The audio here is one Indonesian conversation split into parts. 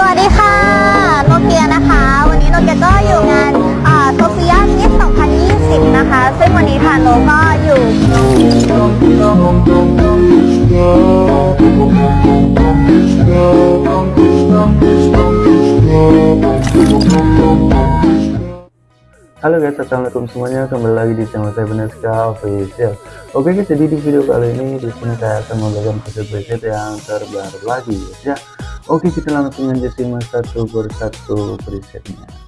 สวัสดีค่ะ โนเกียนะคะ วันนี้โนเกียก็อยู่งานโซเฟียมิส2020 นะคะ ซึ่งวันนี้ทางโนก็อยู่ Halo guys, assalamualaikum semuanya. Kembali lagi di channel saya Beneska Official. Oke guys, jadi di video kali ini di sini saya akan membagikan preset preset yang terbaru lagi guys ya. Oke, kita langsung aja simak satu persatu presetnya.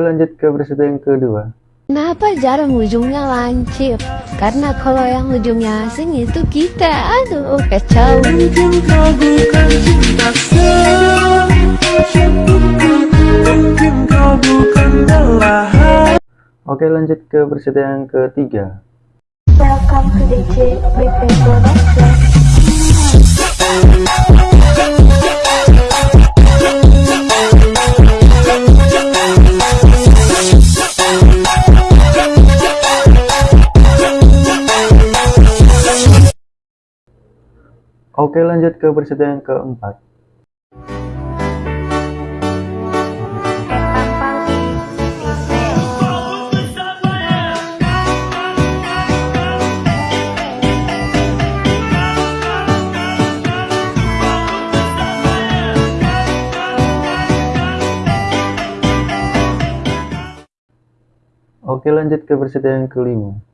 Lanjut ke preset yang kedua. Kenapa jarang ujungnya lancip? Karena kalau yang ujungnya asing itu kita, aduh kacau. Oke, lanjut ke preset yang ketiga. Welcome to DJ Oke, lanjut ke preset yang keempat. Oke, lanjut ke preset yang kelima.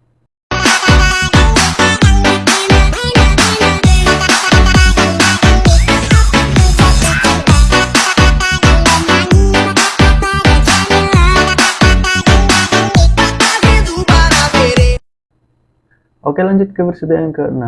Oke lanjut ke versi yang ke-6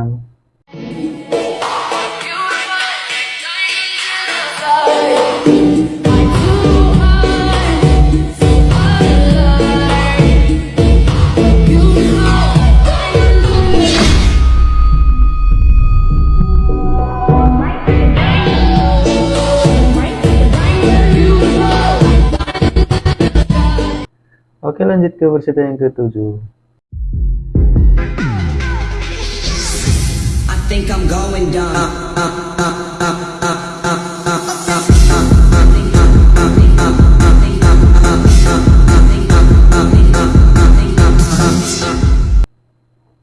Oke lanjut ke versi yang ke-7 think I'm going dumb. Uh, uh, uh, uh. uh.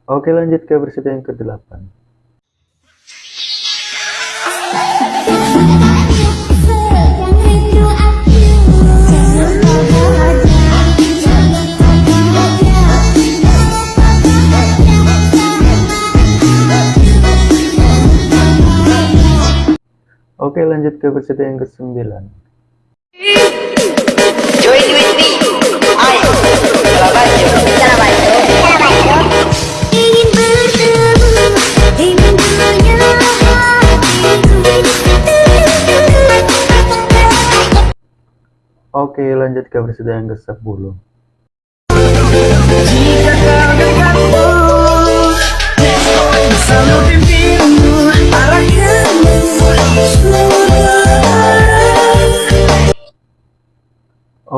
Oke lanjut ke berita yang ke-8 ke preset yang kesembilan. Join with me. Ayo. Ingin bertemu, ingin punya Oke, lanjut ke preset yang ke-10. Jika kau dekatku Selalu pimpinmu Arahkanmu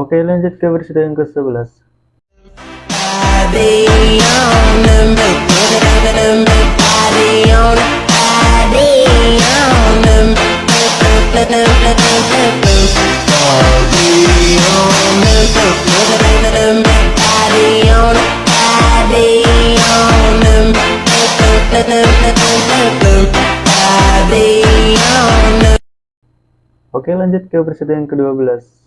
Oke, lanjut ke preset yang ke-11. Oke, lanjut ke preset yang ke-12.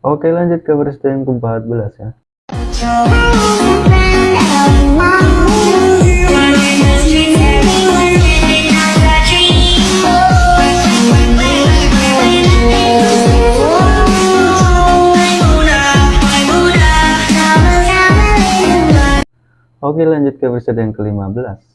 Oke lanjut ke versi yang ke-14 ya. Oke lanjut ke versi yang ke-15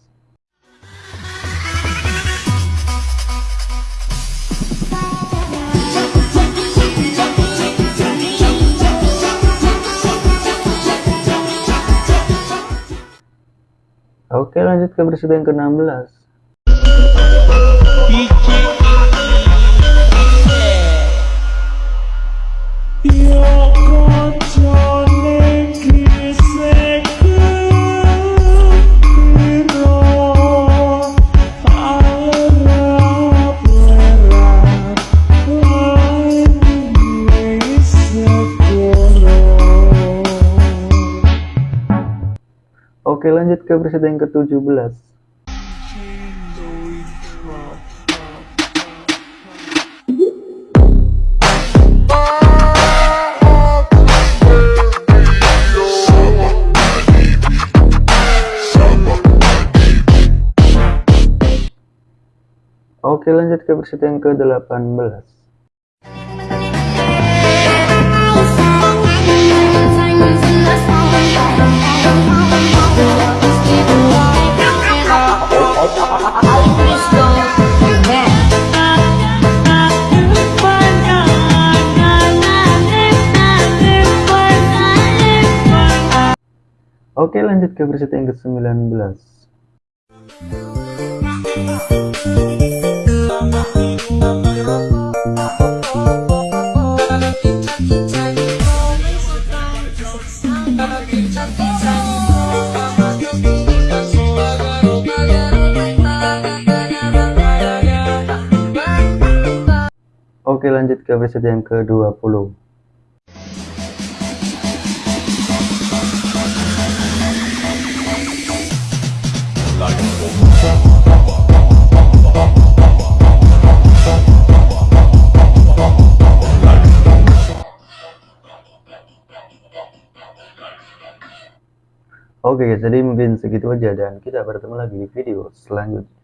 Oke lanjut ke yang ke-16 Oke lanjut ke versi yang ke-17 Oke lanjut ke versi yang ke-18 Oke lanjut ke versi yang ke-19 Oke lanjut ke versi yang ke-20 Oke jadi mungkin segitu aja dan kita bertemu lagi di video selanjutnya.